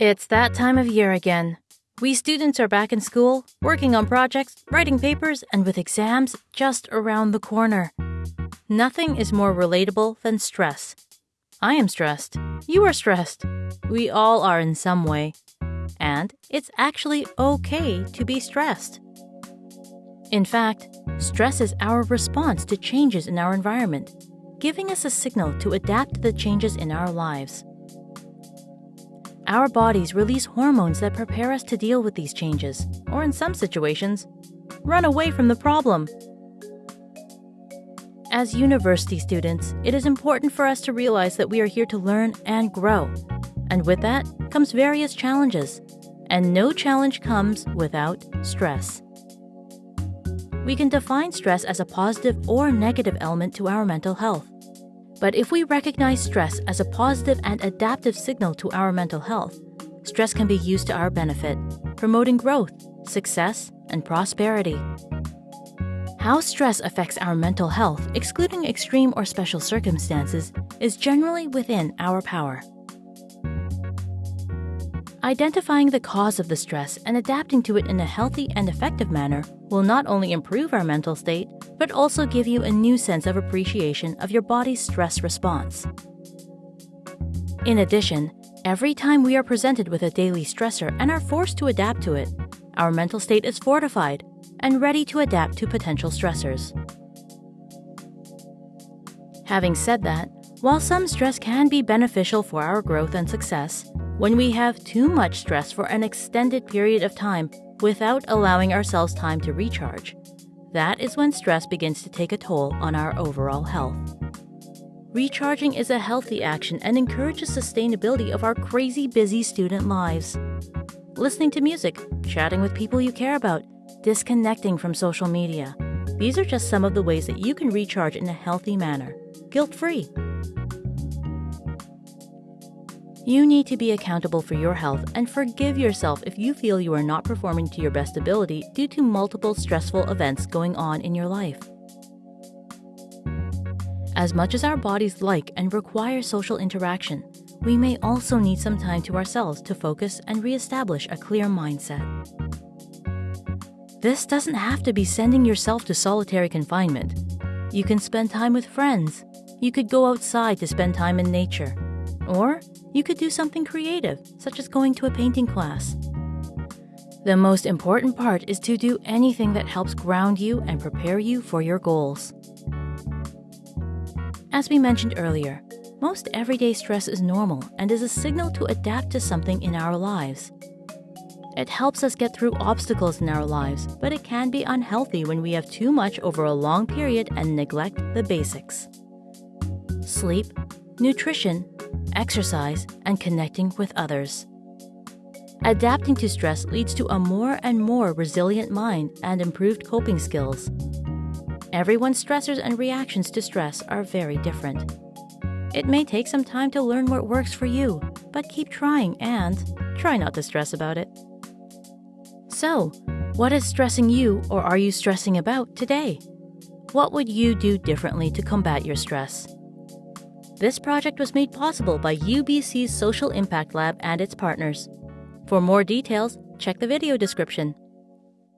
It's that time of year again. We students are back in school, working on projects, writing papers, and with exams just around the corner. Nothing is more relatable than stress. I am stressed. You are stressed. We all are in some way. And it's actually okay to be stressed. In fact, stress is our response to changes in our environment, giving us a signal to adapt to the changes in our lives. Our bodies release hormones that prepare us to deal with these changes, or in some situations, run away from the problem. As university students, it is important for us to realize that we are here to learn and grow. And with that comes various challenges, and no challenge comes without stress. We can define stress as a positive or negative element to our mental health. But if we recognize stress as a positive and adaptive signal to our mental health, stress can be used to our benefit, promoting growth, success, and prosperity. How stress affects our mental health, excluding extreme or special circumstances, is generally within our power. Identifying the cause of the stress and adapting to it in a healthy and effective manner will not only improve our mental state, but also give you a new sense of appreciation of your body's stress response. In addition, every time we are presented with a daily stressor and are forced to adapt to it, our mental state is fortified and ready to adapt to potential stressors. Having said that, while some stress can be beneficial for our growth and success, when we have too much stress for an extended period of time without allowing ourselves time to recharge, that is when stress begins to take a toll on our overall health. Recharging is a healthy action and encourages sustainability of our crazy busy student lives. Listening to music, chatting with people you care about, disconnecting from social media. These are just some of the ways that you can recharge in a healthy manner, guilt free. You need to be accountable for your health and forgive yourself if you feel you are not performing to your best ability due to multiple stressful events going on in your life. As much as our bodies like and require social interaction, we may also need some time to ourselves to focus and reestablish a clear mindset. This doesn't have to be sending yourself to solitary confinement. You can spend time with friends. You could go outside to spend time in nature. Or you could do something creative, such as going to a painting class. The most important part is to do anything that helps ground you and prepare you for your goals. As we mentioned earlier, most everyday stress is normal and is a signal to adapt to something in our lives. It helps us get through obstacles in our lives, but it can be unhealthy when we have too much over a long period and neglect the basics. Sleep, nutrition, exercise, and connecting with others. Adapting to stress leads to a more and more resilient mind and improved coping skills. Everyone's stressors and reactions to stress are very different. It may take some time to learn what works for you, but keep trying and try not to stress about it. So, what is stressing you or are you stressing about today? What would you do differently to combat your stress? This project was made possible by UBC's Social Impact Lab and its partners. For more details, check the video description.